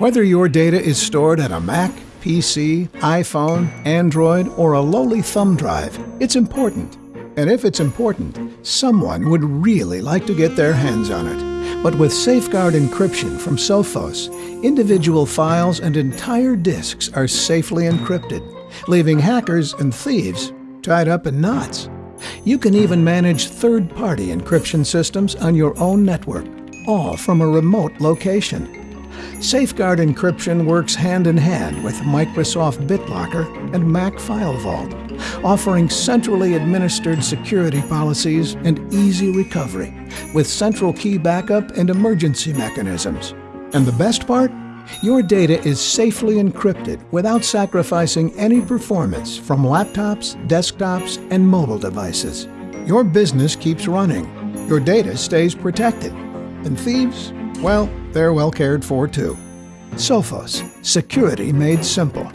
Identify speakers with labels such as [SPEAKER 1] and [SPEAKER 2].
[SPEAKER 1] Whether your data is stored at a Mac, PC, iPhone, Android, or a lowly thumb drive, it's important. And if it's important, someone would really like to get their hands on it. But with Safeguard encryption from Sophos, individual files and entire disks are safely encrypted, leaving hackers and thieves tied up in knots. You can even manage third party encryption systems on your own network, all from a remote location. Safeguard encryption works hand in hand with Microsoft BitLocker and Mac FileVault, offering centrally administered security policies and easy recovery with central key backup and emergency mechanisms. And the best part? Your data is safely encrypted without sacrificing any performance from laptops, desktops, and mobile devices. Your business keeps running. Your data stays protected. And thieves? Well, they're well cared for too. Sophos, security made simple.